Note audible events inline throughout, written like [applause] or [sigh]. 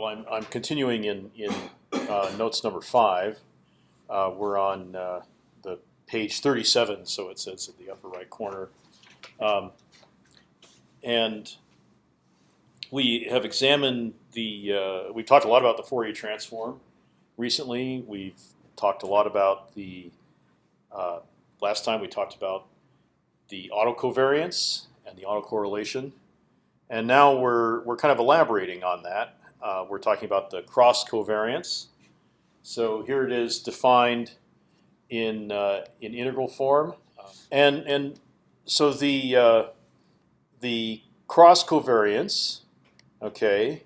Well, I'm, I'm continuing in, in uh, notes number five. Uh, we're on uh, the page 37, so it says in the upper right corner. Um, and we have examined the, uh, we talked a lot about the Fourier transform recently. We've talked a lot about the, uh, last time we talked about the autocovariance and the autocorrelation. And now we're, we're kind of elaborating on that. Uh, we're talking about the cross covariance. So here it is defined in uh, in integral form, and and so the uh, the cross covariance, okay,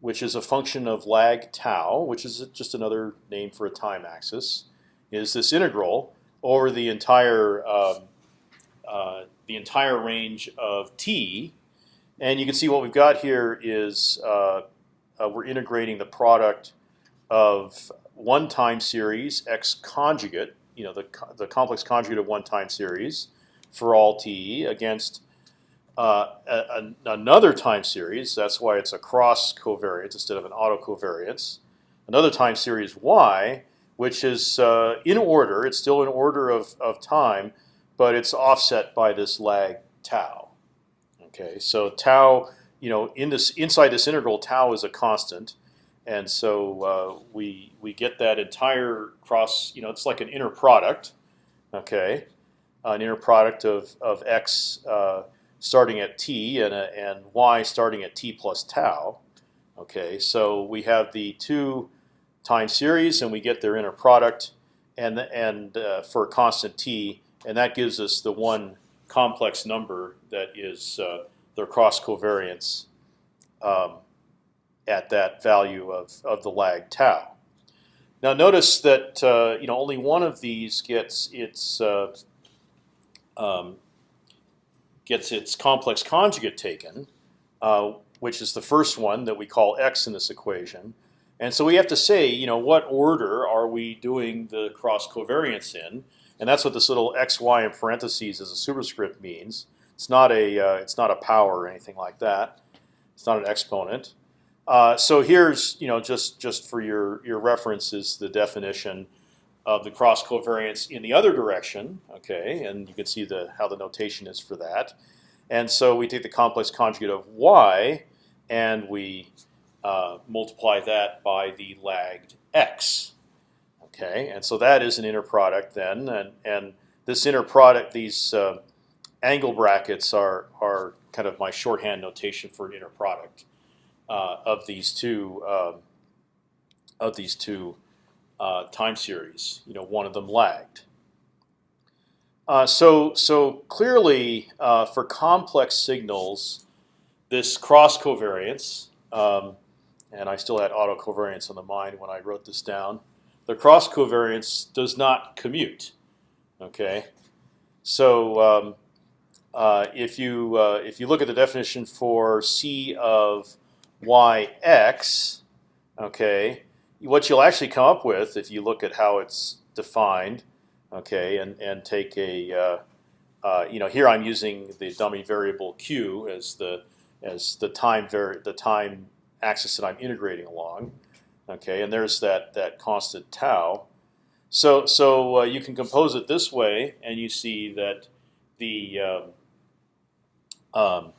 which is a function of lag tau, which is just another name for a time axis, is this integral over the entire um, uh, the entire range of t, and you can see what we've got here is uh, we're integrating the product of one time series x conjugate, you know, the the complex conjugate of one time series for all t against uh, a, a, another time series. That's why it's a cross covariance instead of an autocovariance. Another time series y, which is uh, in order. It's still in order of of time, but it's offset by this lag tau. Okay, so tau, you know, in this inside this integral, tau is a constant, and so uh, we we get that entire cross. You know, it's like an inner product. Okay, an inner product of of x uh, starting at t and a, and y starting at t plus tau. Okay, so we have the two time series, and we get their inner product, and and uh, for a constant t, and that gives us the one complex number that is uh, their cross covariance um, at that value of, of the lag tau. Now notice that uh, you know only one of these gets its uh, um, gets its complex conjugate taken, uh, which is the first one that we call x in this equation. And so we have to say, you know, what order are we doing the cross covariance in? And that's what this little xy in parentheses as a superscript means. It's not a uh, it's not a power or anything like that. It's not an exponent. Uh, so here's you know just just for your your reference is the definition of the cross covariance in the other direction. Okay, and you can see the how the notation is for that. And so we take the complex conjugate of y, and we uh, multiply that by the lagged x. Okay, and so that is an inner product then, and and this inner product, these uh, angle brackets are are kind of my shorthand notation for an inner product uh, of these two um, of these two uh, time series. You know, one of them lagged. Uh, so so clearly, uh, for complex signals, this cross covariance, um, and I still had autocovariance on the mind when I wrote this down the cross covariance does not commute. Okay, so um, uh, if you uh, if you look at the definition for c of yx, okay, what you'll actually come up with if you look at how it's defined, okay, and and take a uh, uh you know here I'm using the dummy variable q as the as the time the time axis that I'm integrating along. Okay, and there's that that constant tau. So so uh, you can compose it this way, and you see that the um,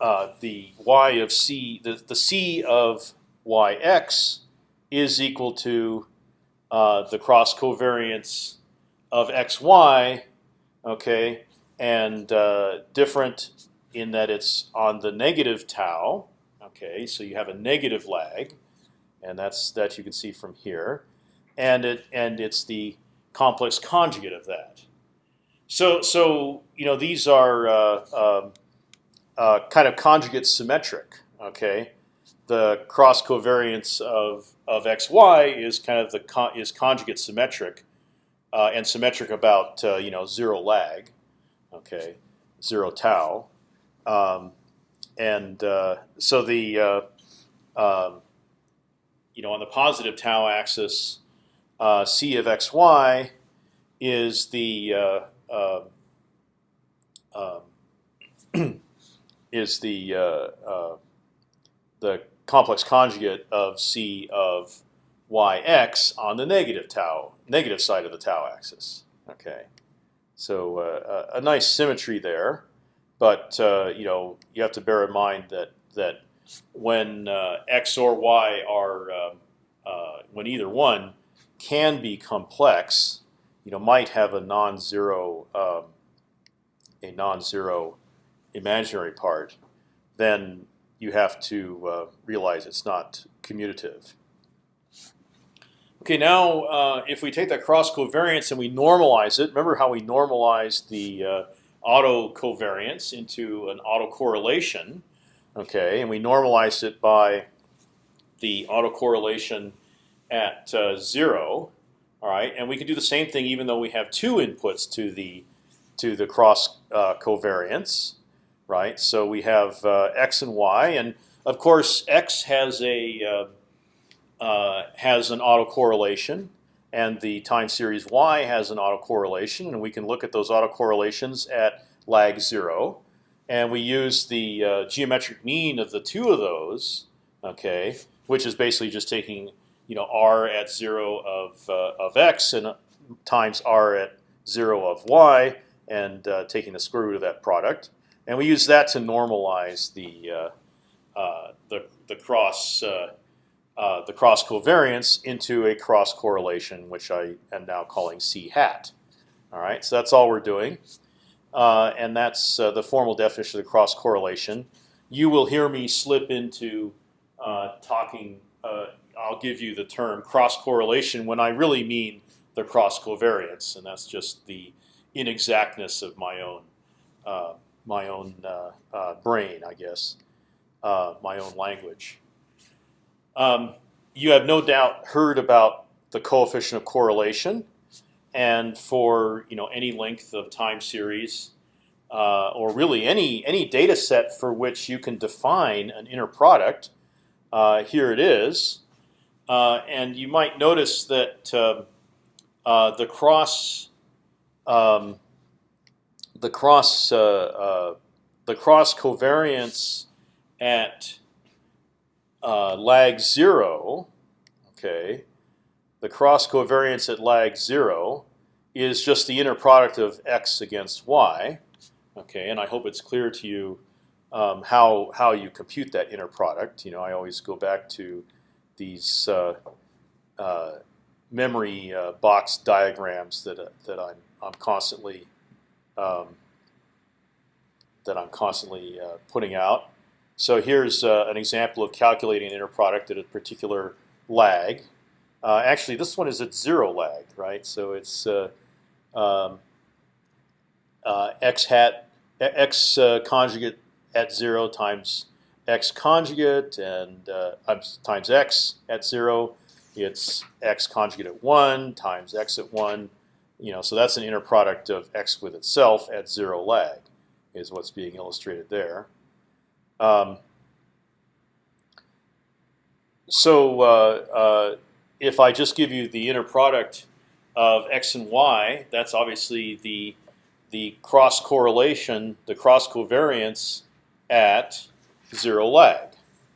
uh, the y of c the the c of yx is equal to uh, the cross covariance of xy, okay, and uh, different in that it's on the negative tau. Okay, so you have a negative lag and that's that you can see from here, and it and it's the complex conjugate of that. So so you know these are uh, um, uh, kind of conjugate symmetric. Okay, the cross covariance of of xy is kind of the con is conjugate symmetric, uh, and symmetric about uh, you know zero lag. Okay, zero tau, um, and uh, so the uh, um, you know, on the positive tau axis, c of xy is the [clears throat] is the uh, uh, the complex conjugate of c of yx on the negative tau negative side of the tau axis. Okay, so uh, a, a nice symmetry there, but uh, you know you have to bear in mind that that when uh, x or y are um, uh, when either one can be complex, you know might have a non-zero um, a non-zero imaginary part, then you have to uh, realize it's not commutative. Okay, now uh, if we take that cross covariance and we normalize it, remember how we normalized the uh, auto covariance into an autocorrelation, okay, and we normalized it by the autocorrelation at uh, zero, all right, and we can do the same thing even though we have two inputs to the to the cross uh, covariance, right? So we have uh, x and y, and of course x has a uh, uh, has an autocorrelation, and the time series y has an autocorrelation, and we can look at those autocorrelations at lag zero, and we use the uh, geometric mean of the two of those, okay, which is basically just taking you know r at zero of uh, of x and times r at zero of y, and uh, taking the square root of that product, and we use that to normalize the uh, uh, the the cross uh, uh, the cross covariance into a cross correlation, which I am now calling c hat. All right, so that's all we're doing, and that's the formal definition of the cross correlation. You will hear me slip into talking. I'll give you the term cross correlation when I really mean the cross covariance, and that's just the inexactness of my own uh, my own uh, uh, brain, I guess, uh, my own language. Um, you have no doubt heard about the coefficient of correlation, and for you know any length of time series, uh, or really any any data set for which you can define an inner product, uh, here it is, and you might notice that um, the cross um, the cross uh, uh, the cross covariance at uh, lag zero, okay, the cross covariance at lag zero is just the inner product of x against y, okay, and I hope it's clear to you um, how how you compute that inner product. You know, I always go back to these uh, uh, memory uh, box diagrams that that I'm I'm constantly um, that I'm constantly putting out. So here's an example of calculating an inner product at a particular lag. Uh, actually, this one is at zero lag, right? So it's uh, um, uh, x hat x conjugate at zero times x conjugate and times x at zero. It's x conjugate at one times x at one you know, so that's an inner product of x with itself at zero lag, is what's being illustrated there. Um, so uh, uh, if I just give you the inner product of x and y, that's obviously the the cross correlation, the cross covariance at zero lag.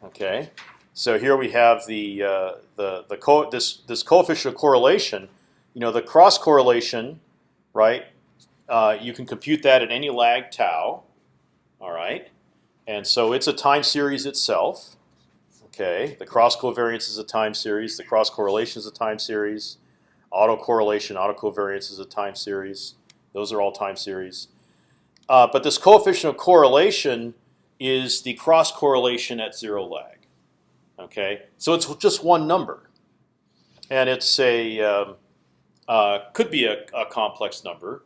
Okay, so here we have the uh, the the this this coefficient of correlation you know the cross correlation, right? Uh, you can compute that at any lag tau. All right, and so it's a time series itself. Okay, the cross covariance is a time series. The cross correlation is a time series. Autocorrelation, autocovariance is a time series. Those are all time series. Uh, but this coefficient of correlation is the cross correlation at zero lag. Okay, so it's just one number, and it's a um, uh, could be a, a, complex number,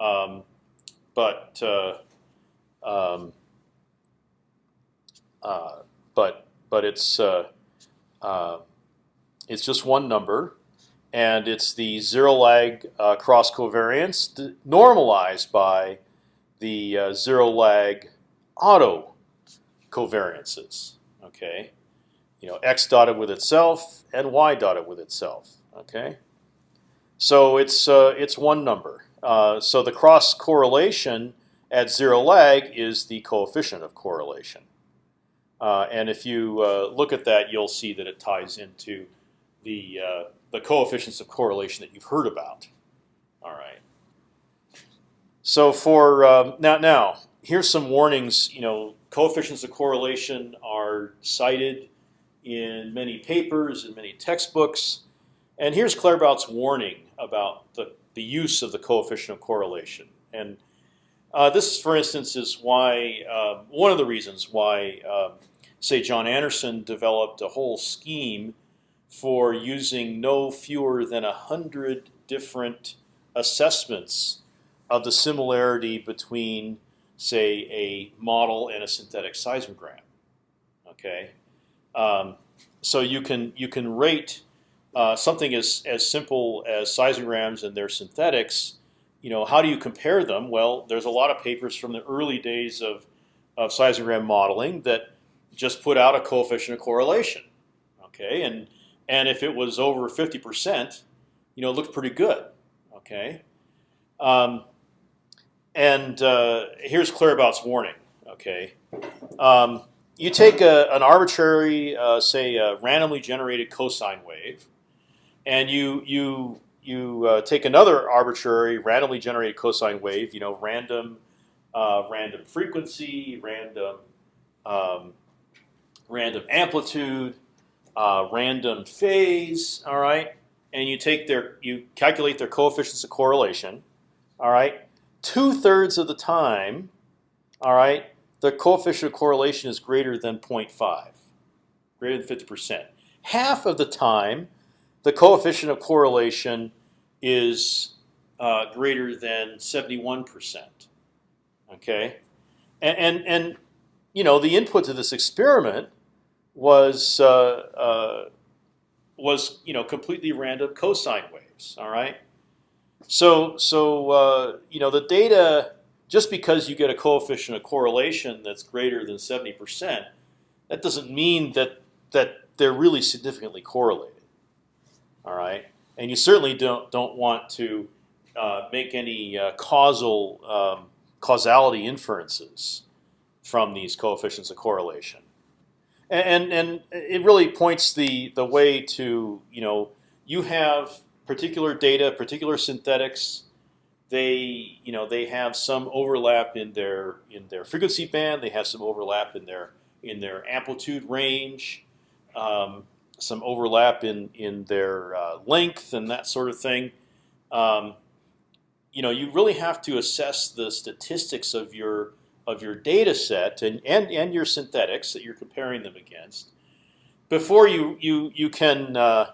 um, but uh, um, uh, but but it's uh, uh, it's just one number, and it's the zero lag uh, cross covariance normalized by the zero lag auto covariances. Okay, you know x dotted with itself and y dotted with itself. Okay. So it's uh, it's one number. Uh, so the cross correlation at zero lag is the coefficient of correlation. Uh, and if you uh, look at that, you'll see that it ties into the uh, the coefficients of correlation that you've heard about. All right. So for um, now, now here's some warnings. You know, coefficients of correlation are cited in many papers and many textbooks. And here's Claerbout's warning about the, the use of the coefficient of correlation. And uh, this, for instance, is why uh, one of the reasons why, um, say, John Anderson developed a whole scheme for using no fewer than a hundred different assessments of the similarity between, say, a model and a synthetic seismogram. Okay, um, so you can you can rate uh, something as as simple as seismograms and their synthetics. You know, how do you compare them? Well, there's a lot of papers from the early days of of seismogram modeling that just put out a coefficient of correlation. Okay, and and if it was over 50 percent, you know, it looked pretty good. Okay, um, and uh, here's Claerbout's warning. Okay, um, you take a, an arbitrary, uh, say, randomly generated cosine wave, and you you you uh, take another arbitrary, randomly generated cosine wave. You know, random, uh, random frequency, random, um, random amplitude, uh, random phase. All right, and you take their, you calculate their coefficients of correlation. All right, two thirds of the time, all right, the coefficient of correlation is greater than 0.5, greater than 50%. Half of the time, the coefficient of correlation is uh, greater than 71%. Okay, and, and and you know the input to this experiment was uh, uh, was you know completely random cosine waves. All right, so so uh, you know the data just because you get a coefficient of correlation that's greater than 70%, that doesn't mean that that they're really significantly correlated. All right, and you certainly don't don't want to uh, make any uh, causal um, causality inferences from these coefficients of correlation. And, and and it really points the the way to you know you have particular data, particular synthetics they you know they have some overlap in their in their frequency band. They have some overlap in their in their amplitude range, um, some overlap in in their uh, length and that sort of thing. Um, you know, you really have to assess the statistics of your of your data set and, and, and your synthetics that you're comparing them against before you you you can uh,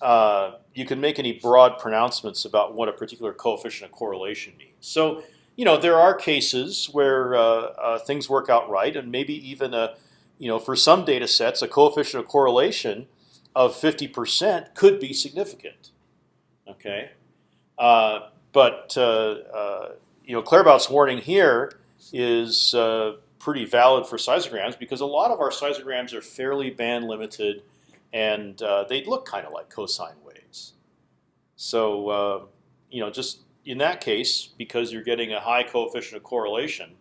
uh, you can make any broad pronouncements about what a particular coefficient of correlation means. So, you know, there are cases where uh, uh, things work out right, and maybe even a, you know, for some data sets, a coefficient of correlation of 50% could be significant. Okay, uh, but uh, uh, you know, Claerbout's warning here is pretty valid for seismograms because a lot of our seismograms are fairly band limited and uh, they look kind of like cosine. So uh, you know, just in that case, because you're getting a high coefficient of correlation,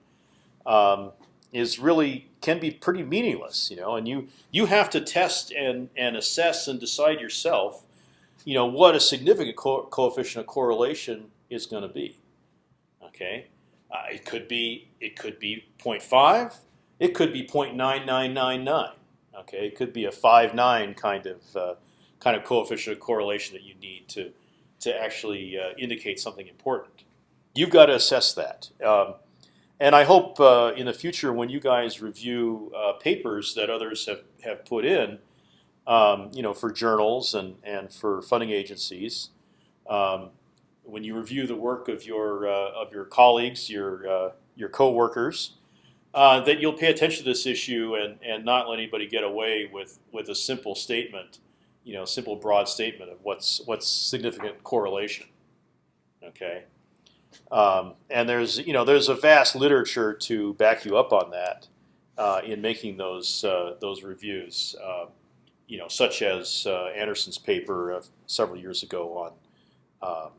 um, is really can be pretty meaningless. You know, and you you have to test and and assess and decide yourself, you know, what a significant co coefficient of correlation is going to be. Okay, uh, it could be it could be 0.5, it could be 0.9999. Okay, it could be a five nine kind of uh, kind of coefficient of correlation that you need to to actually uh, indicate something important. You've got to assess that. Um, and I hope uh, in the future, when you guys review uh, papers that others have, have put in, um, you know, for journals and, and for funding agencies, um, when you review the work of your uh, of your colleagues, your uh, your coworkers, uh, that you'll pay attention to this issue and, and not let anybody get away with, with a simple statement, you know, simple broad statement of what's what's significant correlation. Okay, um, and there's you know there's a vast literature to back you up on that uh, in making those uh, those reviews. Uh, you know, such as uh, Anderson's paper several years ago on,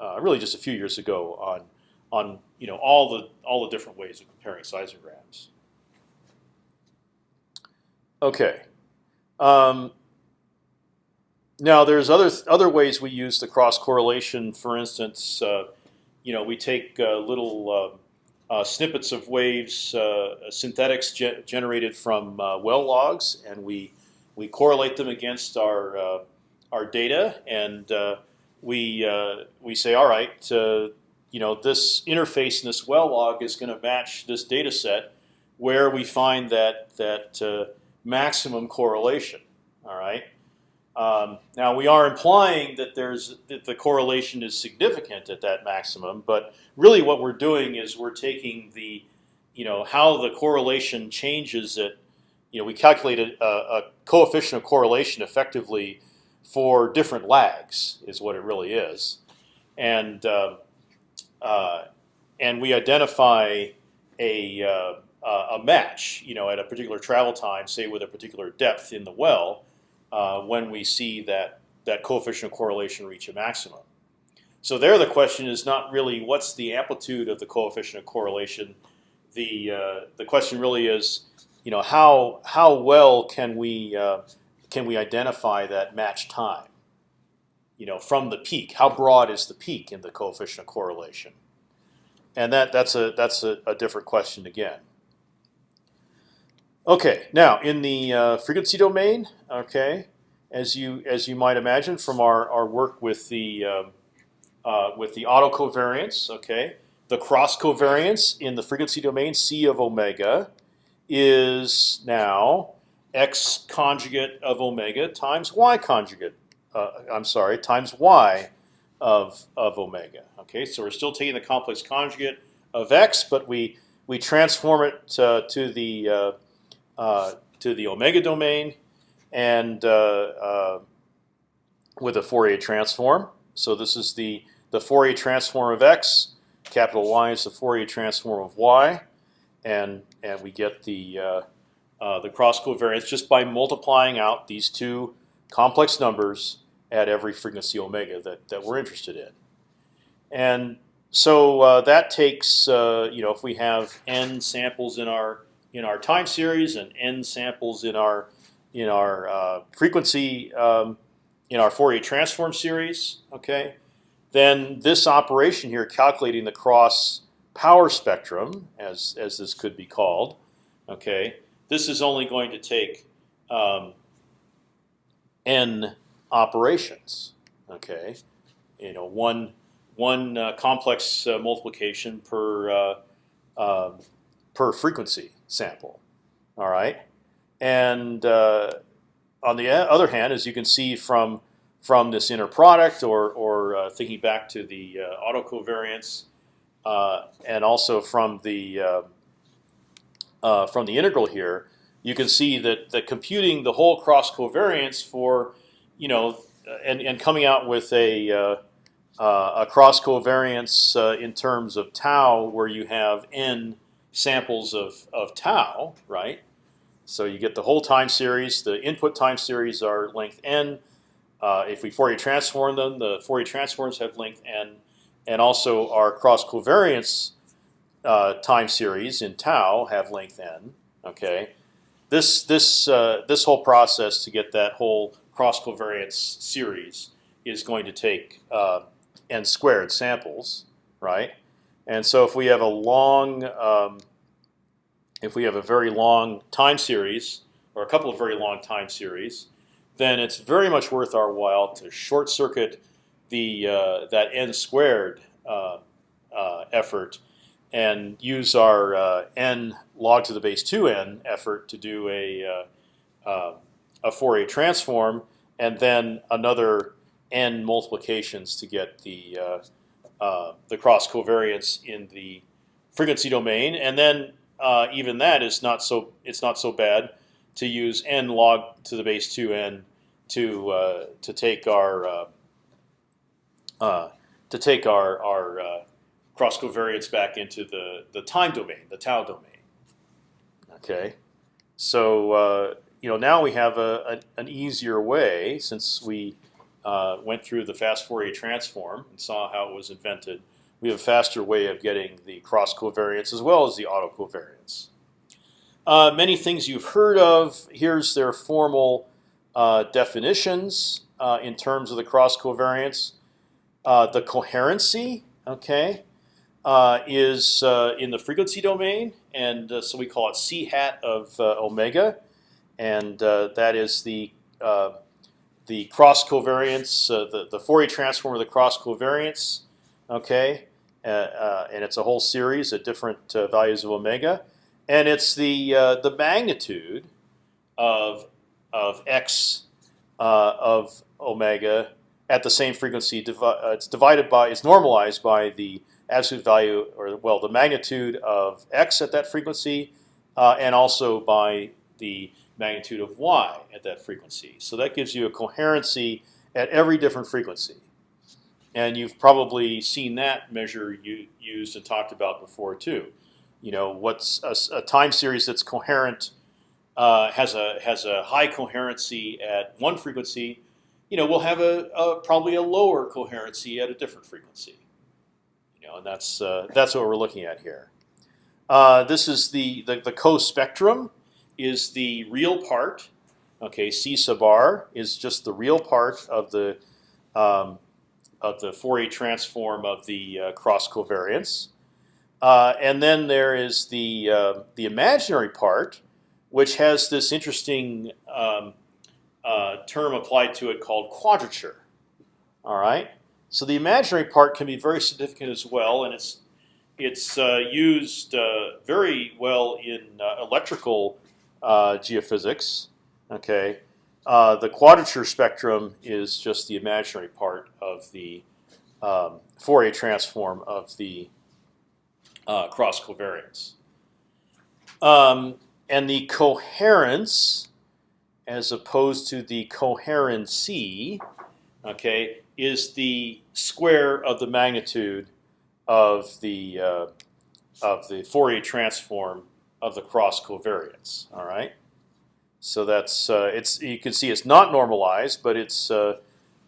um, really just a few years ago on on you know all the all the different ways of comparing seismograms. Okay. Um, now there's other other ways we use the cross correlation. For instance, uh, you know we take uh, little uh, uh snippets of waves, uh, synthetics ge generated from uh, well logs, and we we correlate them against our our data, and we we say, all right, you know this interface in this well log is going to match this data set where we find that that maximum correlation. All right. Um, now we are implying that there's that the correlation is significant at that maximum, but really what we're doing is we're taking the, you know, how the correlation changes at, you know, we calculated a, a coefficient of correlation effectively for different lags is what it really is, and uh, uh, and we identify a uh, a match, you know, at a particular travel time, say with a particular depth in the well, uh, when we see that that coefficient of correlation reach a maximum. So there, the question is not really what's the amplitude of the coefficient of correlation. The uh, the question really is, you know, how how well can we uh, can we identify that match time? You know, from the peak, how broad is the peak in the coefficient of correlation? And that that's a that's a, a different question again. Okay, now in the uh, frequency domain, okay, as you as you might imagine from our, our work with the uh, uh, with the autocovariance, okay, the cross covariance in the frequency domain c of omega is now x conjugate of omega times y conjugate. Uh, I'm sorry, times y of of omega. Okay, so we're still taking the complex conjugate of x, but we we transform it uh, to the uh, to the omega domain, and uh, uh, with a Fourier transform. So this is the the Fourier transform of x. Capital Y is the Fourier transform of y, and and we get the uh, uh, the cross covariance just by multiplying out these two complex numbers at every frequency omega that that we're interested in. And so uh, that takes you know if we have n samples in our in our time series and n samples in our in our uh, frequency um, in our Fourier transform series. Okay, then this operation here, calculating the cross power spectrum, as as this could be called. Okay, this is only going to take um, n operations. Okay, you know one one uh, complex uh, multiplication per uh, um, per frequency sample. All right, and uh, on the other hand, as you can see from from this inner product, or or uh, thinking back to the uh, autocovariance, uh, and also from the uh, uh, from the integral here, you can see that that computing the whole cross covariance for you know and and coming out with a a cross covariance in terms of tau, where you have n samples of, of tau, right? So you get the whole time series. The input time series are length n. Uh, if we Fourier transform them, the Fourier transforms have length n, and also our cross covariance uh, time series in tau have length n. Okay, this this uh, this whole process to get that whole cross covariance series is going to take uh, n squared samples, right? And so if we have a long, um, if we have a very long time series or a couple of very long time series, then it's very much worth our while to short circuit the uh, that n squared uh, uh, effort and use our uh, n log to the base 2n effort to do a uh, uh, a Fourier transform, and then another n multiplications to get the uh, the cross covariance in the frequency domain, and then uh, even that is not so it's not so bad to use n log to the base two n to uh, to take our uh, uh, to take our our cross covariance back into the the time domain, the tau domain. Okay, so you know now we have a, a, an easier way since we uh, went through the fast Fourier transform and saw how it was invented. We have a faster way of getting the cross covariance as well as the auto covariance. uh, many things you've heard of. Here's their formal uh, definitions uh, in terms of the cross covariance. Uh, the coherency, okay, uh, is in the frequency domain, and so we call it c hat of omega, and that is the the cross covariance, the the Fourier transform of the cross covariance, okay, and it's a whole series at different values of omega and it's the uh, the magnitude of of x uh, of omega at the same frequency. Uh, it's divided by it's normalized by the absolute value, or well, the magnitude of x at that frequency, uh, and also by the magnitude of y at that frequency. So that gives you a coherency at every different frequency. And you've probably seen that measure you, used and talked about before too you know, what's a, a time series that's coherent uh, has a has a high coherency at one frequency, you know, we'll have a, a, probably a lower coherency at a different frequency. You know, and that's uh, that's what we're looking at here. Uh, this is the the, the co-spectrum is the real part. Okay, C sub r is just the real part of the um, of the Fourier transform of the uh, cross covariance. Uh, and then there is the uh, the imaginary part, which has this interesting um, uh, term applied to it called quadrature. All right. So the imaginary part can be very significant as well, and it's it's uh, used uh, very well in electrical geophysics. Okay. the quadrature spectrum is just the imaginary part of the um, Fourier transform of the uh, cross covariance. Um, and the coherence, as opposed to the coherency, okay, is the square of the magnitude of the uh, of the Fourier transform of the cross covariance. All right. So that's uh, it's you can see it's not normalized, but it's uh,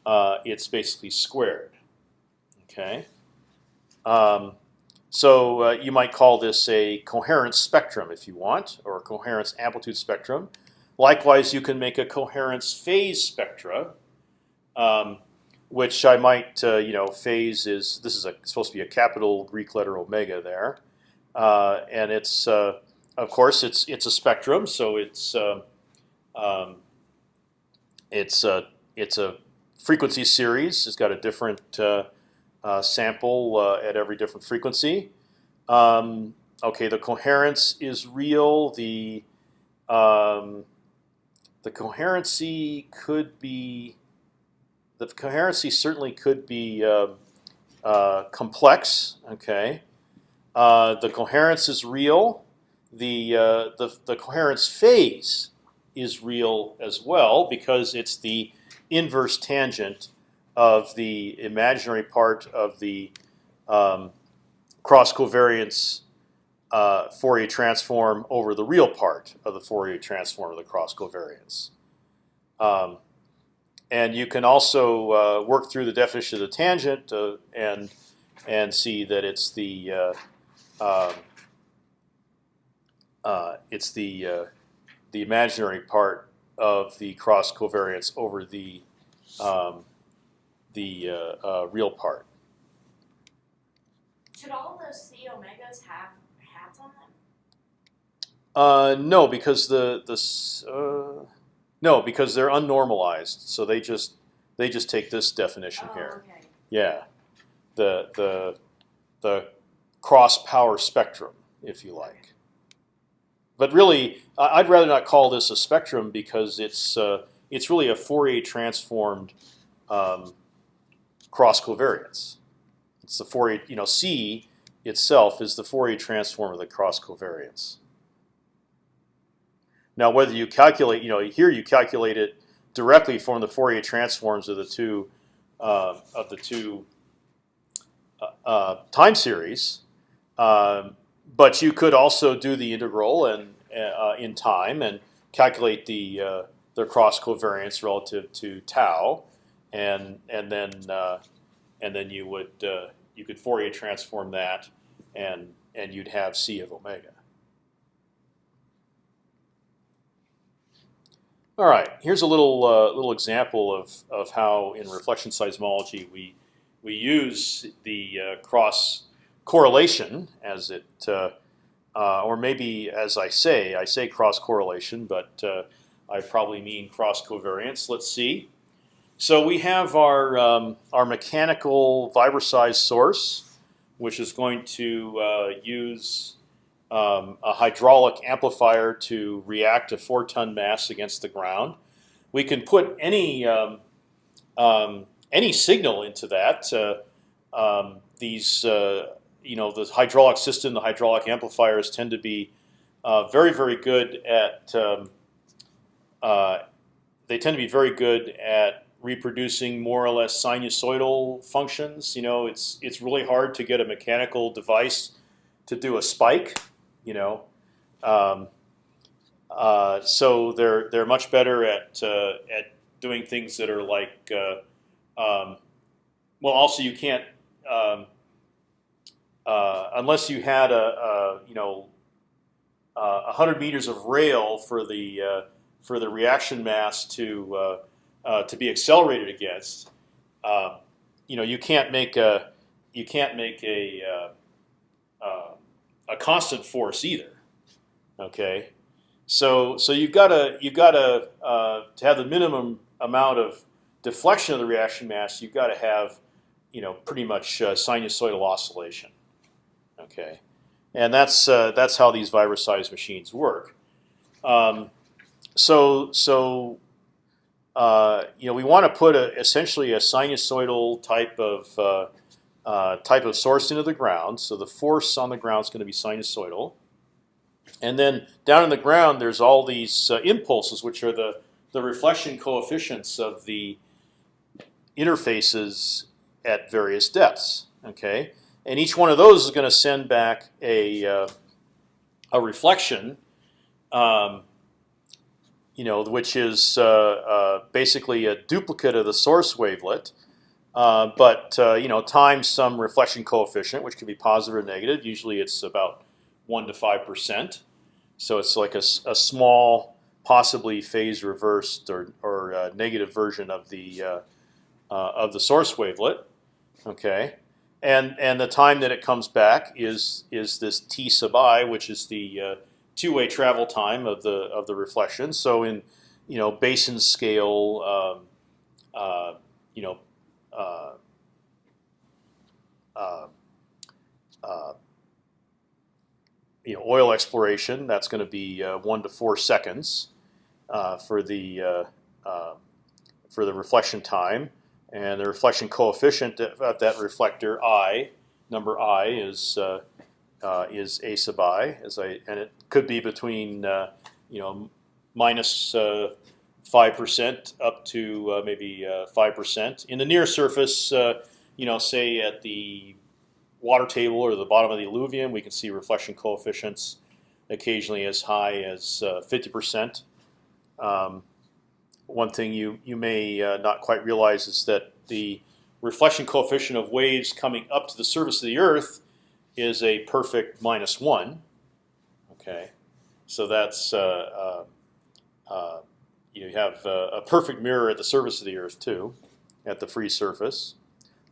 uh it's basically squared. Okay. Um, so uh, you might call this a coherence spectrum if you want, or a coherence amplitude spectrum. Likewise, you can make a coherence phase spectra, um, which I might, uh, you know, phase is this is a, supposed to be a capital Greek letter omega there, uh, and it's uh, of course it's it's a spectrum, so it's uh, um, it's a it's a frequency series. It's got a different uh, uh, sample uh, at every different frequency. Um, okay, the coherence is real. The um, the coherency could be the coherency certainly could be uh, uh complex. Okay, uh, the coherence is real. The, uh, the the coherence phase is real as well because it's the inverse tangent of the imaginary part of the um, cross covariance uh, Fourier transform over the real part of the Fourier transform of the cross covariance. Um, and you can also uh, work through the definition of the tangent uh, and and see that it's the uh, um, uh, it's the uh, the imaginary part of the cross covariance over the um, the uh, uh, real part. Should all those C omegas have hats on them? Uh, no, because the the uh, no because they're unnormalized, so they just they just take this definition oh, here. Okay. Yeah, the the the cross power spectrum, if you like. But really, I'd rather not call this a spectrum because it's uh, it's really a Fourier transformed um, cross covariance. It's the Fourier, you know, C itself is the Fourier transform of the cross covariance. Now, whether you calculate, you know, here you calculate it directly from the Fourier transforms of the two uh, of the two uh, uh, time series, um, but you could also do the integral and uh, in time and calculate the uh, the cross covariance relative to tau, and and then uh, and then you would uh, you could Fourier transform that, and and you'd have c of omega. All right, here's a little uh, little example of of how in reflection seismology we we use the cross correlation as it, uh, uh, or maybe as I say, I say cross correlation, but uh, I probably mean cross covariance. Let's see. So we have our um, our mechanical vibroseis source, which is going to uh, use um, a hydraulic amplifier to react a four-ton mass against the ground. We can put any um, um, any signal into that. Uh, um, these, uh, you know, the hydraulic system, the hydraulic amplifiers tend to be uh, very, very good at. Um, uh, they tend to be very good at reproducing more or less sinusoidal functions. You know, it's it's really hard to get a mechanical device to do a spike. You know, um, uh, so they're they're much better at uh, at doing things that are like. Uh, um, well, also you can't um, uh, unless you had a, a you know a hundred meters of rail for the uh, for the reaction mass to uh, uh, to be accelerated against, um, you know, you can't make a you can't make a uh, a constant force either. Okay, so so you've got to you've got to to have the minimum amount of deflection of the reaction mass. You've got to have you know pretty much sinusoidal oscillation. Okay, and that's uh, that's how these vibroseis machines work. Um, so so uh, you know, we want to put a, essentially a sinusoidal type of uh, uh, type of source into the ground. So the force on the ground is going to be sinusoidal, and then down in the ground, there's all these uh, impulses, which are the the reflection coefficients of the interfaces at various depths. Okay, and each one of those is going to send back a uh, a reflection. Um, you know, which is uh, uh, basically a duplicate of the source wavelet, uh, but you know, times some reflection coefficient, which can be positive or negative. Usually, it's about one to five percent. So it's like a, a small, possibly phase reversed or, or uh, negative version of the uh, uh, of the source wavelet. Okay, and and the time that it comes back is is this t sub i, which is the two-way travel time of the of the reflection. So in you know basin scale, um, uh, you know. Uh, uh, uh you know, oil exploration. That's going to be uh, one to four seconds uh, for the for the reflection time, and the reflection coefficient at that reflector i number i is uh, is a sub i, as I and it could be between uh, you know minus uh, five percent up to uh, maybe uh, five percent in the near surface. you know, say at the water table or the bottom of the alluvium, we can see reflection coefficients occasionally as high as fifty percent. Um, one thing you you may not quite realize is that the reflection coefficient of waves coming up to the surface of the Earth is a perfect minus one. Okay, so that's uh, uh, uh, you have a perfect mirror at the surface of the Earth too, at the free surface.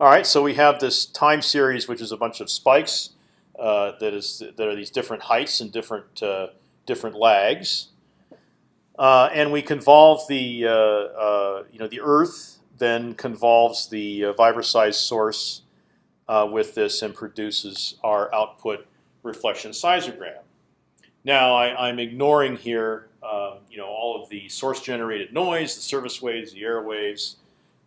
All right, so we have this time series, which is a bunch of spikes uh, that is that are these different heights and different uh, different lags, uh, and we convolve the you know the Earth then convolves the vibroseis source uh, with this and produces our output reflection seismogram. Now I, am ignoring here, um, you know, all of the source-generated noise, the surface waves, the air waves,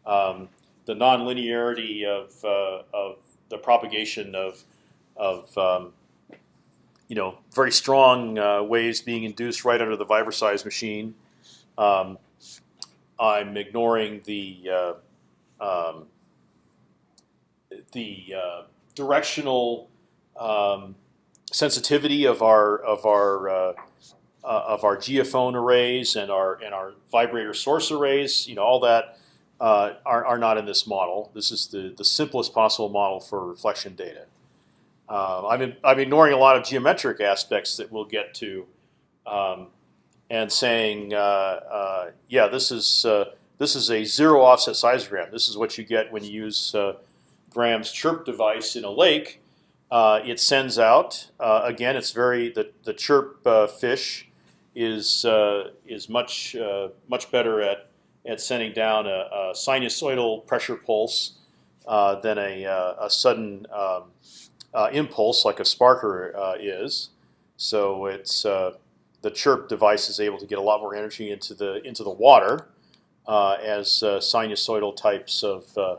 um, the nonlinearity of, uh, of the propagation of, of um, you know, very strong uh, waves being induced right under the vibroseis machine. Um, I'm ignoring the uh, um, the uh, directional um, sensitivity of our of our uh, uh, of our geophone arrays and our and our vibrator source arrays, you know, all that uh, are, are not in this model. This is the the simplest possible model for reflection data. Uh, I'm in, I'm ignoring a lot of geometric aspects that we'll get to, um, and saying, uh, uh, yeah, this is uh, this is a zero offset seismogram. This is what you get when you use uh, Graham's chirp device in a lake. Uh, it sends out again. It's very the the chirp fish is is much much better at at sending down a, a sinusoidal pressure pulse than a, a sudden um, impulse like a sparker is. So it's the chirp device is able to get a lot more energy into the into the water uh, as uh, sinusoidal types of uh,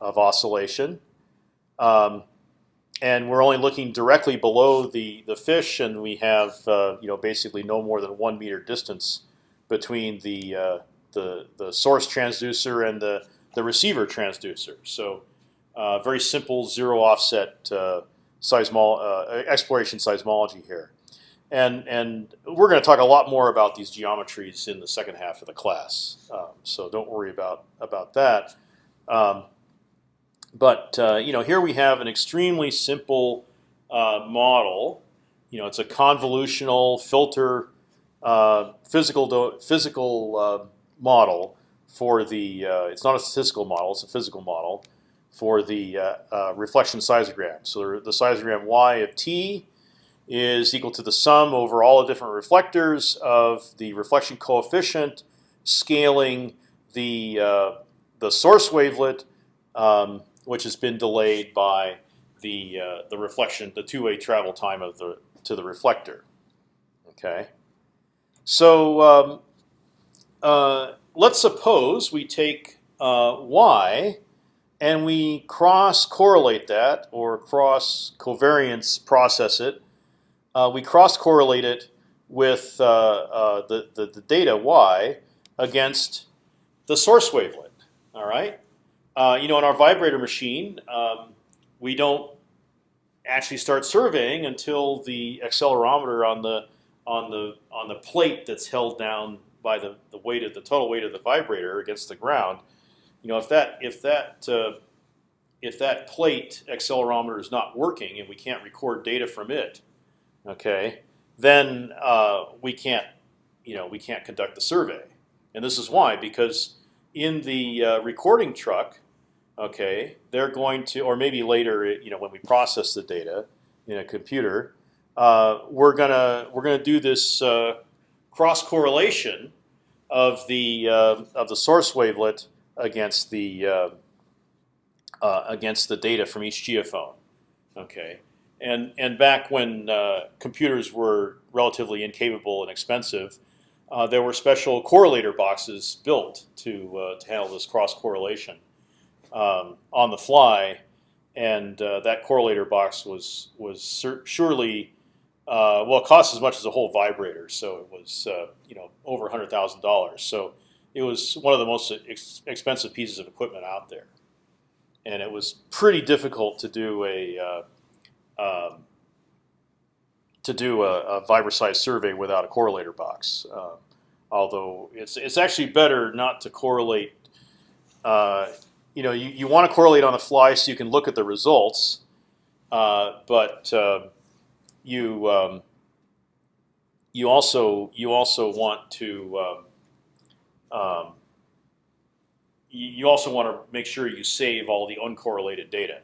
of oscillation. Um, and we're only looking directly below the the fish, and we have uh, you know basically no more than one meter distance between the uh, the the source transducer and the the receiver transducer. So uh, very simple zero offset seismol exploration seismology here. And and we're going to talk a lot more about these geometries in the second half of the class. Um, so don't worry about about that. Um, but uh, you know, here we have an extremely simple uh, model. You know, it's a convolutional filter uh, physical physical uh, model for the. Uh, it's not a statistical model; it's a physical model for the uh, reflection seismogram. So the seismogram y of t is equal to the sum over all the different reflectors of the reflection coefficient scaling the uh, the source wavelet, um, which has been delayed by the uh, the reflection, the two-way travel time of the to the reflector. Okay, so um, uh, let's suppose we take uh, y and we cross correlate that or cross covariance process it uh, we cross correlate it with uh, uh, the, the, the data y against the source wavelet. All right. Uh, you know, in our vibrator machine, um, we don't actually start surveying until the accelerometer on the on the on the plate that's held down by the, the weight of the total weight of the vibrator against the ground. You know, if that if that uh, if that plate accelerometer is not working and we can't record data from it, okay, then uh, we can't, you know, we can't conduct the survey. And this is why, because in the uh, recording truck, okay, they're going to, or maybe later, you know, when we process the data in a computer, uh, we're gonna we're gonna do this uh, cross correlation of the uh, of the source wavelet against the uh, against the data from each geophone. Okay, and and back when uh, computers were relatively incapable and expensive, uh, there were special correlator boxes built to uh, to handle this cross correlation um, on the fly, and uh, that correlator box was was surely uh, well, it cost as much as a whole vibrator, so it was uh, you know over hundred thousand dollars. So it was one of the most ex expensive pieces of equipment out there, and it was pretty difficult to do a um, to do a, a survey without a correlator box. Uh, although it's it's actually better not to correlate. Uh, you know, you, you want to correlate on the fly so you can look at the results, uh, but uh, you um, you also you also want to um, you also want to make sure you save all the uncorrelated data.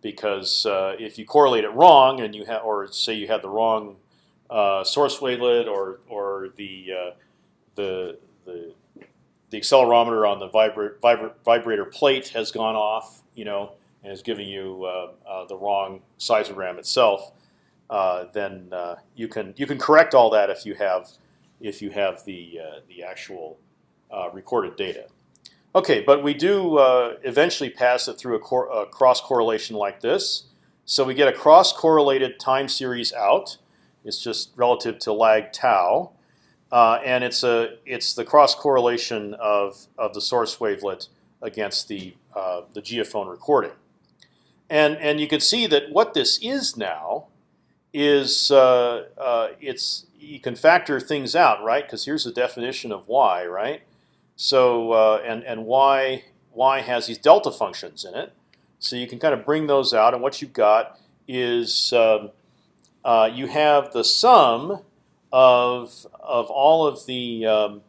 Because uh, if you correlate it wrong and you have, or say you had the wrong uh, source wavelet or or the uh, the the the accelerometer on the vibra vibra vibrator plate has gone off, you know, and is giving you uh, uh, the wrong seismogram itself, uh, then you can you can correct all that if you have if you have the the actual recorded data. Okay, but we do uh, eventually pass it through a, cor a, cross correlation like this. So we get a cross correlated time series out. It's just relative to lag tau, uh, and it's a it's the cross correlation of of the source wavelet against the uh, the geophone recording. And and you can see that what this is now is uh, uh, it's you can factor things out, right? Because here's the definition of y, right? So uh, and and y y has these delta functions in it. So you can kind of bring those out, and what you've got is um, uh, you have the sum of of all of the um,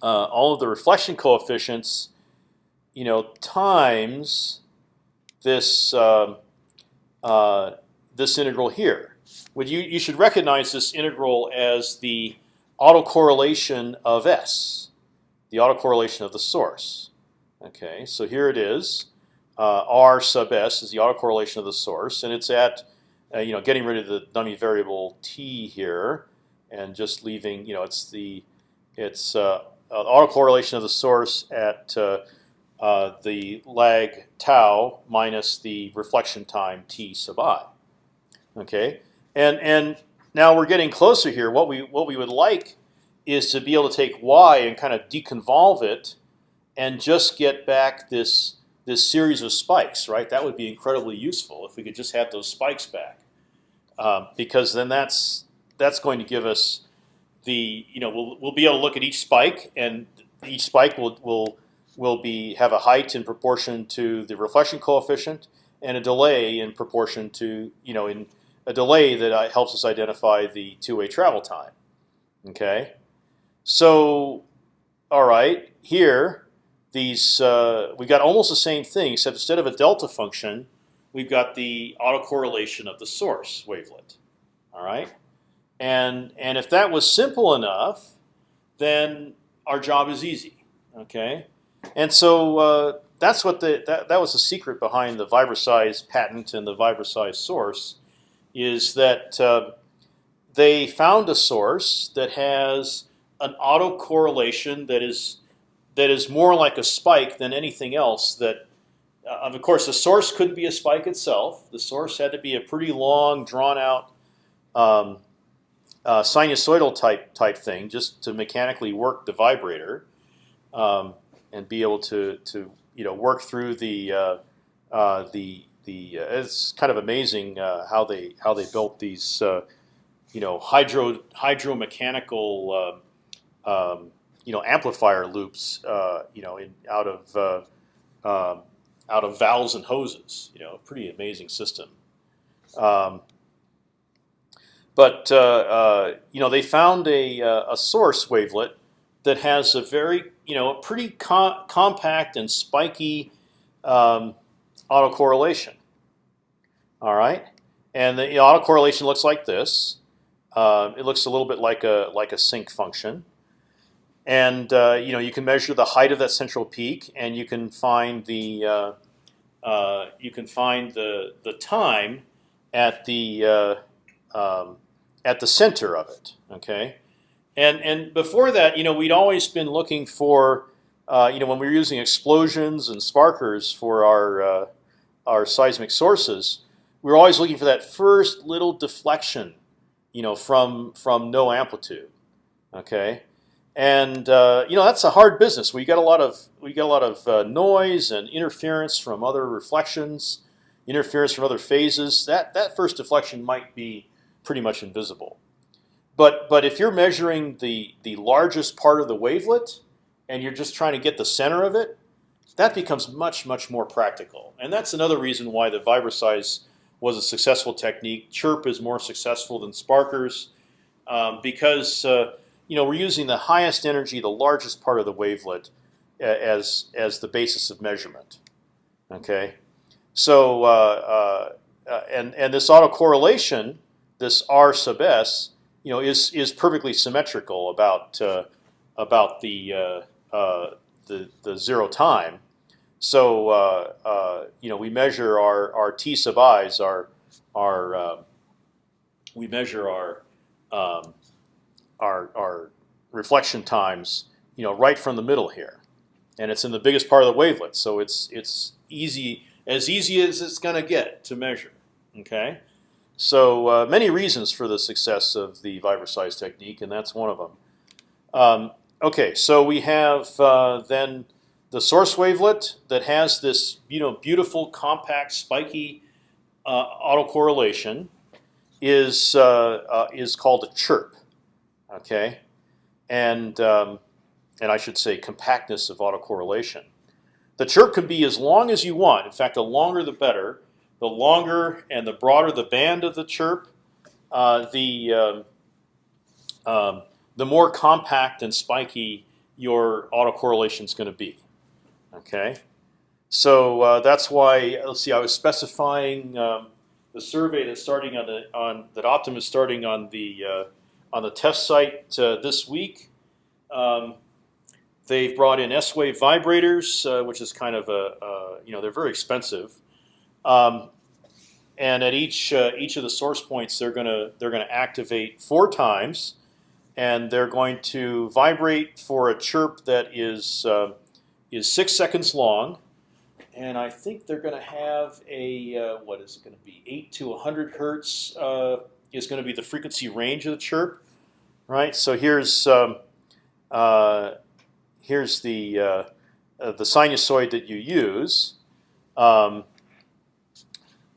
uh, all of the reflection coefficients, you know, times this um uh, this integral here. Would you you should recognize this integral as the autocorrelation of s, the autocorrelation of the source. Okay, so here it is. Uh, R sub s is the autocorrelation of the source, and it's at uh, you know getting rid of the dummy variable t here, and just leaving you know it's the it's uh, uh, autocorrelation of the source at uh, uh, the lag tau minus the reflection time t sub i. Okay, and and now we're getting closer here. What we what we would like is to be able to take y and kind of deconvolve it, and just get back this this series of spikes. Right, that would be incredibly useful if we could just have those spikes back, um, because then that's that's going to give us the you know we'll we'll be able to look at each spike, and each spike will will will be have a height in proportion to the reflection coefficient and a delay in proportion to you know in a delay that uh, helps us identify the two-way travel time. Okay, so all right here these uh, we got almost the same thing except instead of a delta function we've got the autocorrelation of the source wavelet. All right, and and if that was simple enough, then our job is easy. Okay, and so uh, that's what the that, that was the secret behind the Vibroseis patent and the Vibroseis source, is that uh, they found a source that has an autocorrelation that is that is more like a spike than anything else. That uh, of course the source couldn't be a spike itself. The source had to be a pretty long, drawn out. Um, uh, sinusoidal type type thing, just to mechanically work the vibrator. Um, and be able to to you know work through the uh, uh, the the. Uh, it's kind of amazing uh, how they how they built these you know hydro hydromechanical um, um, you know amplifier loops uh, you know in out of um, out of valves and hoses. You know, a pretty amazing system. Um, but you know they found a, a source wavelet that has a very you know a pretty com compact and spiky um, autocorrelation. All right, and the autocorrelation looks like this. Uh, it looks a little bit like a like a sinc function, and uh, you know you can measure the height of that central peak, and you can find the uh, uh you can find the the time at the uh, um, at the center of it. Okay, and and before that, you know, we'd always been looking for, uh, you know, when we were using explosions and sparkers for our our seismic sources, we were always looking for that first little deflection, you know, from from no amplitude. Okay, and uh, you know that's a hard business. We got a lot of we got a lot of uh, noise and interference from other reflections, interference from other phases. That that first deflection might be pretty much invisible. But but if you're measuring the the largest part of the wavelet and you're just trying to get the center of it, that becomes much much more practical. And that's another reason why the Vibroseis was a successful technique. Chirp is more successful than Sparkers um, because uh, you know we're using the highest energy, the largest part of the wavelet as as the basis of measurement. Okay, so uh, uh, uh and and this autocorrelation, this R sub s, you know, is is perfectly symmetrical about uh, about the uh, uh, the the zero time. So you know, we measure our our t sub i's, our our we measure our um, our our reflection times, you know, right from the middle here, and it's in the biggest part of the wavelet. So it's it's easy as easy as it's going to get to measure. Okay. So uh, many reasons for the success of the Vibroseis technique, and that's one of them. Um, okay, so we have uh, then the source wavelet that has this you know beautiful, compact, spiky uh, autocorrelation is uh, uh, is called a chirp. Okay, and um, and I should say compactness of autocorrelation. The chirp can be as long as you want. In fact, the longer the better the longer and the broader the band of the chirp, uh, the um, um, the more compact and spiky your autocorrelation is going to be. Okay, so uh, that's why. Let's see. I was specifying um, the survey that's starting on the on that Optum is starting on the uh, on the test site uh, this week. Um, they've brought in S-wave vibrators, uh, which is kind of a you know they're very expensive. Um, and at each uh, each of the source points, they're gonna they're gonna activate four times, and they're going to vibrate for a chirp that is uh, is six seconds long, and I think they're going to have a uh, what is it going to be eight to hundred hertz uh, is going to be the frequency range of the chirp, right? So here's um, uh, here's the uh, the sinusoid that you use. Um,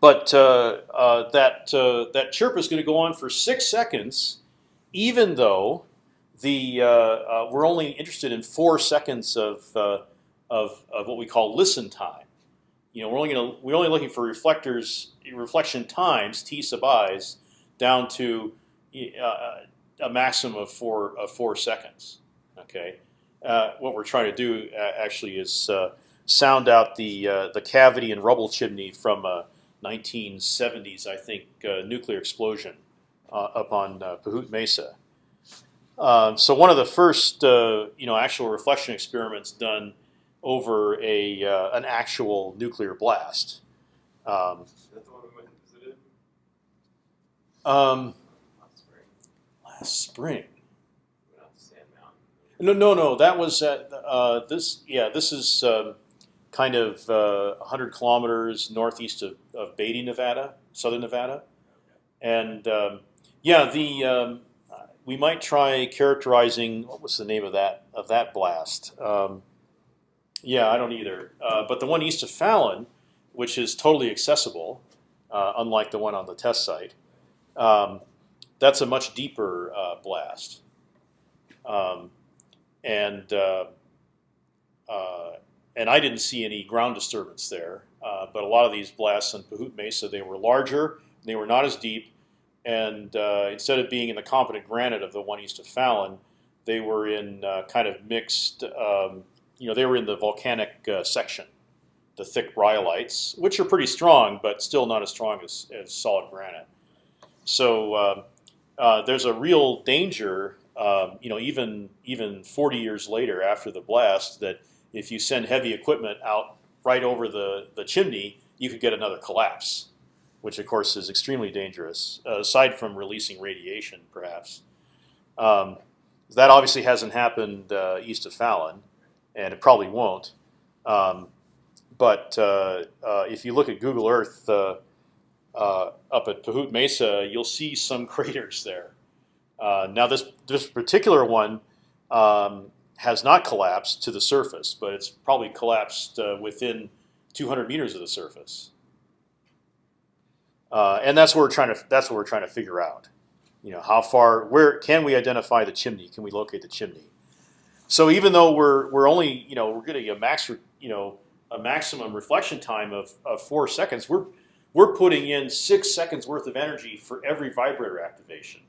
but uh, uh, that uh, that chirp is going to go on for six seconds, even though the uh, uh, we're only interested in four seconds of, uh, of of what we call listen time. You know, we're only going to we're only looking for reflectors reflection times t sub i's down to a maximum of four of four seconds. Okay, what we're trying to do actually is sound out the the cavity and rubble chimney from a 1970s, I think, uh, nuclear explosion uh, up on uh, Pahute Mesa. Um, so one of the first, uh, you know, actual reflection experiments done over a uh, an actual nuclear blast. Um, um, last spring. No, no, no. That was at uh, this. Yeah, this is. Um, kind of uh, 100 kilometers northeast of, of Beatty, Nevada, southern Nevada, and um, yeah, the um, we might try characterizing what was the name of that of that blast. Um, yeah, I don't either. Uh, but the one east of Fallon, which is totally accessible, uh, unlike the one on the test site, um, that's a much deeper uh, blast, um, and uh, uh, and I didn't see any ground disturbance there. Uh, but a lot of these blasts in Pahute Mesa, they were larger, they were not as deep, and uh, instead of being in the competent granite of the one east of Fallon, they were in uh, kind of mixed. Um, you know, they were in the volcanic section, the thick rhyolites, which are pretty strong, but still not as strong as, as solid granite. So um, uh, there's a real danger. Um, you know, even even 40 years later after the blast, that if you send heavy equipment out right over the, the chimney, you could get another collapse, which of course is extremely dangerous, uh, aside from releasing radiation, perhaps. Um, that obviously hasn't happened uh, east of Fallon, and it probably won't. Um, but uh, uh if you look at Google Earth uh, uh, up at Pahute Mesa, you'll see some [laughs] craters there. now this this particular one um, has not collapsed to the surface, but it's probably collapsed uh, within 200 meters of the surface. Uh, and that's what we're trying to that's what we're trying to figure out. You know, how far where can we identify the chimney? Can we locate the chimney? So even though we're we're only you know we're getting a max you know a maximum reflection time of, of four seconds, we're we're putting in six seconds worth of energy for every vibrator activation.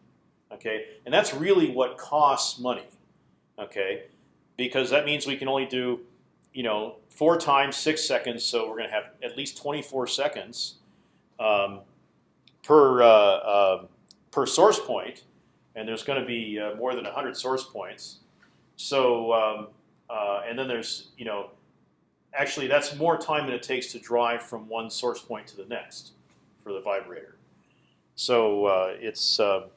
Okay, and that's really what costs money. Okay, because that means we can only do, you know, four times six seconds. So we're going to have at least 24 seconds um, per uh, uh, per source point, and there's going to be uh, more than 100 source points. So um, uh, and then there's you know, actually that's more time than it takes to drive from one source point to the next for the vibrator. So uh, it's uh,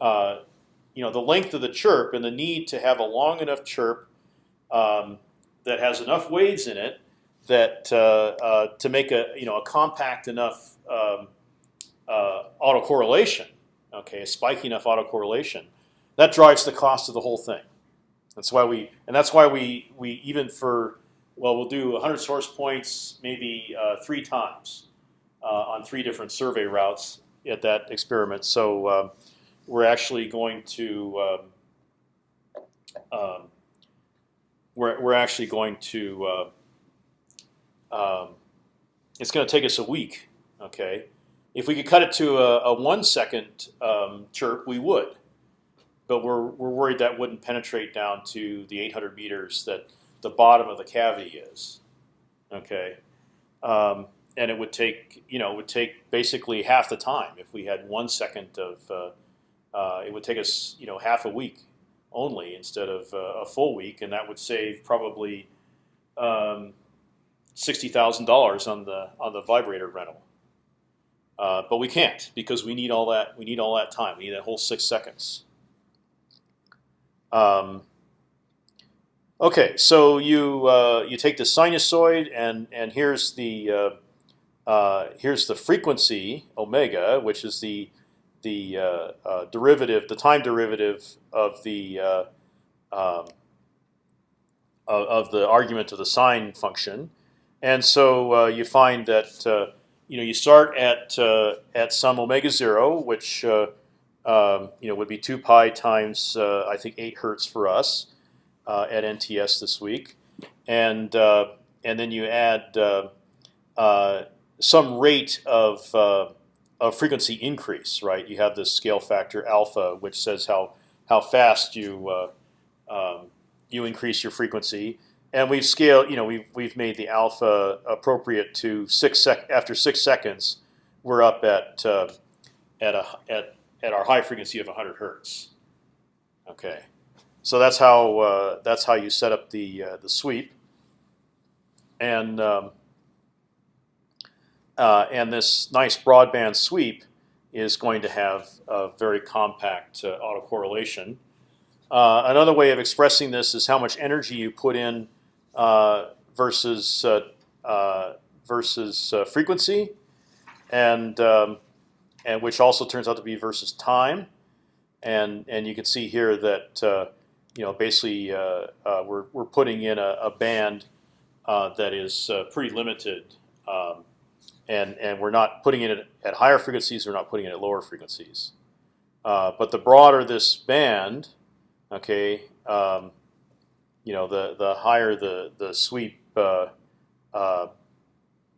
you know the length of the chirp and the need to have a long enough chirp um, that has enough waves in it that uh, uh, to make a you know a compact enough um, uh, autocorrelation, okay, a spiky enough autocorrelation, that drives the cost of the whole thing. That's why we and that's why we we even for well we'll do 100 source points maybe uh, three times uh, on three different survey routes at that experiment. So um, we're actually going to um, um, we're, we're actually going to, uh, um, it's going to take us a week, okay? If we could cut it to a, a one second chirp, we would. but we're we're worried that wouldn't penetrate down to the 800 meters that the bottom of the cavity is. Okay, um, and it would take you know it would take basically half the time if we had one second of. Uh, uh, it would take us you know half a week only instead of uh, a full week, and that would save probably um, sixty thousand dollars on the on the vibrator rental. Uh, but we can't because we need all that we need all that time. We need that whole six seconds. Um, okay, so you uh, you take the sinusoid and and here's the uh, uh, here's the frequency omega, which is the the uh, uh, derivative, the time derivative of the uh, um, of, the argument of the sine function, and so you find that you know you start at at some omega zero, which um, you know would be two pi times I think eight hertz for us at NTS this week, and and then you add some rate of a frequency increase, right? You have this scale factor alpha, which says how how fast you uh, um, you increase your frequency, and we've scaled. You know, we've we've made the alpha appropriate to six sec. After six seconds, we're up at uh, at a at at our high frequency of 100 hertz. Okay, so that's how uh, that's how you set up the uh, the sweep, and um, uh, and this nice broadband sweep is going to have a very compact uh, autocorrelation. Uh, another way of expressing this is how much energy you put in uh, versus versus frequency, and um, and which also turns out to be versus time, and and you can see here that you know basically we're we're putting in a, a band that is pretty limited. Um, and and we're not putting it at higher frequencies. We're not putting it at lower frequencies. Uh, but the broader this band, okay, um, you know, the the higher the the sweep uh, uh,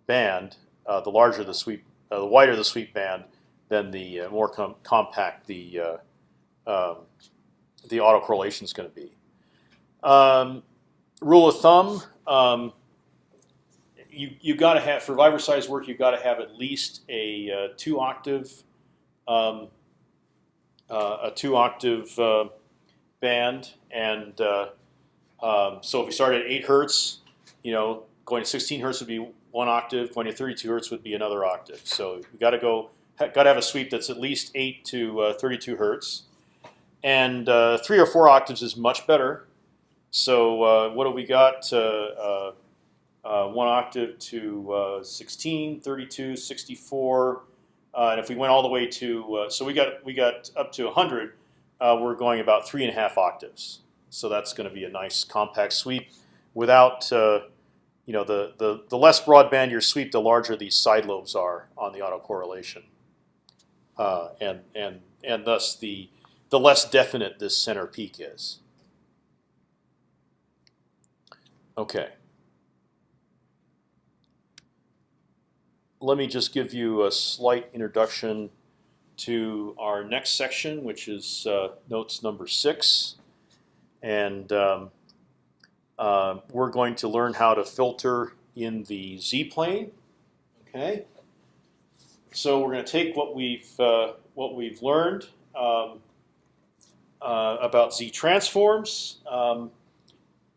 band, uh, the larger the sweep, uh, the wider the sweep band, then the uh, more com compact the um, the autocorrelation is going to be. Um, rule of thumb. Um, you you got to have for Vibroseis work. You got to have at least a uh, two octave um, uh, a two octave uh, band, and uh, um, so if we start at eight hertz, you know, going to 16 hertz would be one octave. Going to 32 hertz would be another octave. So you got to go got to have a sweep that's at least eight to uh, 32 hertz, and uh, three or four octaves is much better. So what do we got? uh, one octave to uh, 16, 32, 64, uh, and if we went all the way to uh, so we got we got up to 100, uh, we're going about three and a half octaves. So that's going to be a nice compact sweep without uh, you know the, the the less broadband your sweep, the larger these side lobes are on the autocorrelation, and and and thus the the less definite this center peak is. Okay. let me just give you a slight introduction to our next section, which is uh, notes number six, and um, uh, we're going to learn how to filter in the z-plane. Okay. So we're going to take what we've uh, what we've learned um, uh, about z transforms. Um,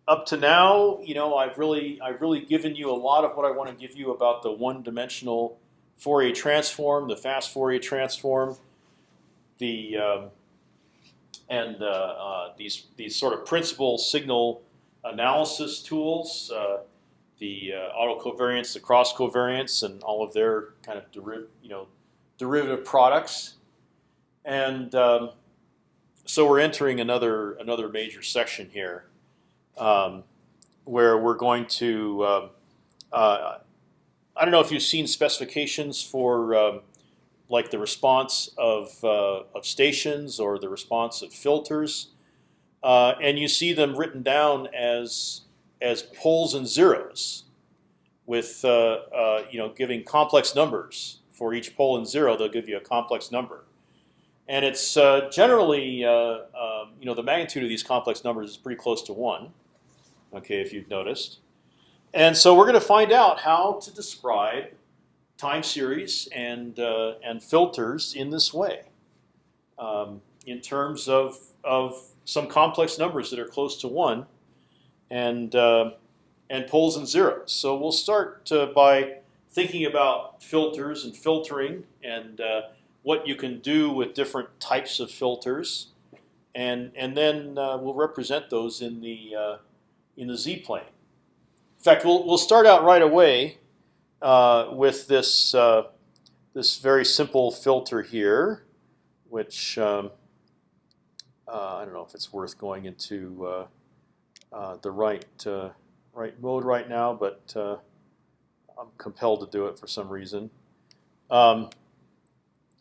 up to now, you know, I've really I've really given you a lot of what I want to give you about the one-dimensional Fourier transform, the fast Fourier transform, the um, and uh, uh, these these sort of principal signal analysis tools, uh, the uh, autocovariance, the cross covariance, and all of their kind of deriv you know derivative products, and um, so we're entering another another major section here um, where we're going to. Uh, uh, I don't know if you've seen specifications for um, like the response of uh, of stations or the response of filters, uh, and you see them written down as as poles and zeros, with uh, uh, you know giving complex numbers for each pole and zero. They'll give you a complex number, and it's generally um, you know, the magnitude of these complex numbers is pretty close to one. Okay, if you've noticed. And so we're going to find out how to describe time series and uh, and filters in this way, um, in terms of of some complex numbers that are close to one, and uh, and poles and zeros. So we'll start uh, by thinking about filters and filtering and uh, what you can do with different types of filters, and and then uh, we'll represent those in the uh, in the z plane. In fact, we'll we'll start out right away uh, with this uh, this very simple filter here, which um, uh, I don't know if it's worth going into uh, the right right mode right now, but I'm compelled to do it for some reason. Um,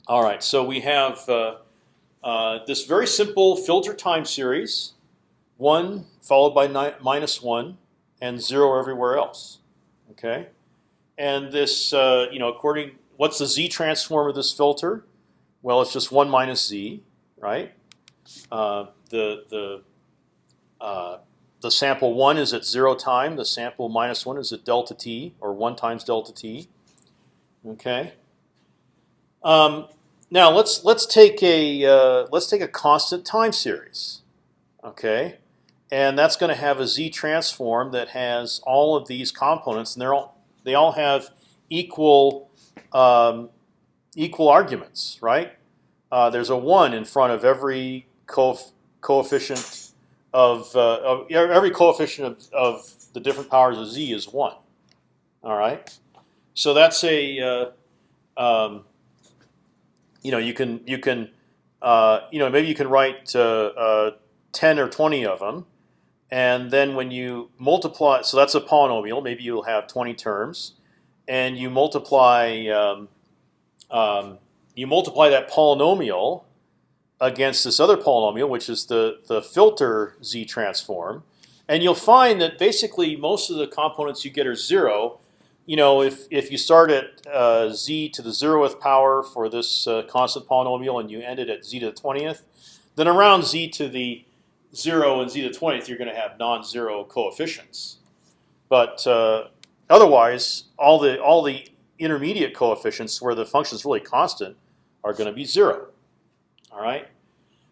all right, so we have this very simple filter time series, one followed by minus one, and zero everywhere else. Okay, and this, uh, you know, according what's the z transform of this filter? Well, it's just one minus z, right? Uh, the the uh, the sample one is at zero time. The sample minus one is at delta t, or one times delta t. Okay. Um, now let's let's take a uh, let's take a constant time series. Okay and that's going to have a z transform that has all of these components, and they're all they all have equal um, equal arguments, right? Uh, there's a one in front of every coef coefficient of, uh, of, every coefficient of, of the different powers of z is one. All right, so that's a uh, um, you know you can you can uh, you know maybe you can write uh, ten or twenty of them and then when you multiply, so that's a polynomial. Maybe you'll have 20 terms, and you multiply um, um, you multiply that polynomial against this other polynomial, which is the the filter z transform, and you'll find that basically most of the components you get are zero. You know, if if you start at uh, z to the zeroth power for this uh, constant polynomial and you end it at z to the twentieth, then around z to the zero and z to the twentieth, you're going to have non-zero coefficients. But uh, otherwise, all the all the intermediate coefficients where the function is really constant are going to be zero. All right,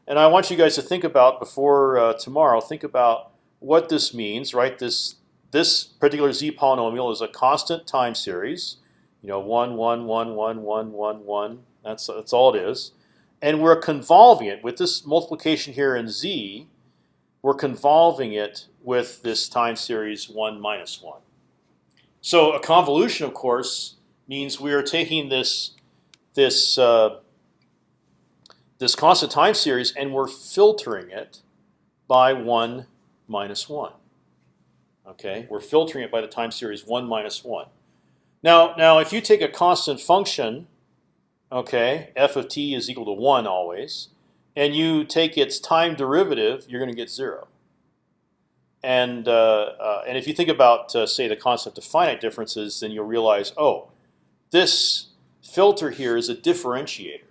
and I want you guys to think about before uh, tomorrow. Think about what this means. Right, this this particular z polynomial is a constant time series. You know, one, one, one, one, one, one, one. That's that's all it is, and we're convolving it with this multiplication here in z we're convolving it with this time series 1 minus 1. So a convolution, of course, means we are taking this this uh, this constant time series and we're filtering it by 1 minus 1. Okay, we're filtering it by the time series 1 minus 1. Now, now, if you take a constant function, okay, f of t is equal to 1 always, and you take its time derivative, you're going to get zero. And uh, uh, and if you think about uh, say the concept of finite differences, then you'll realize, oh, this filter here is a differentiator.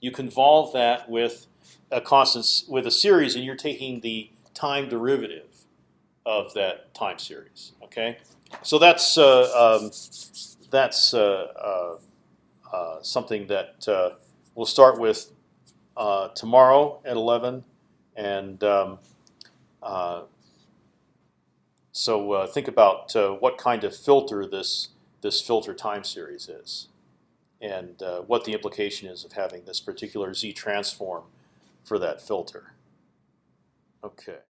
You convolve that with a constant with a series, and you're taking the time derivative of that time series. Okay, so that's uh, um, that's uh, uh, something that we'll start with uh, tomorrow at 11, and um, uh, so uh, think about uh, what kind of filter this this filter time series is, and uh, what the implication is of having this particular z transform for that filter. Okay.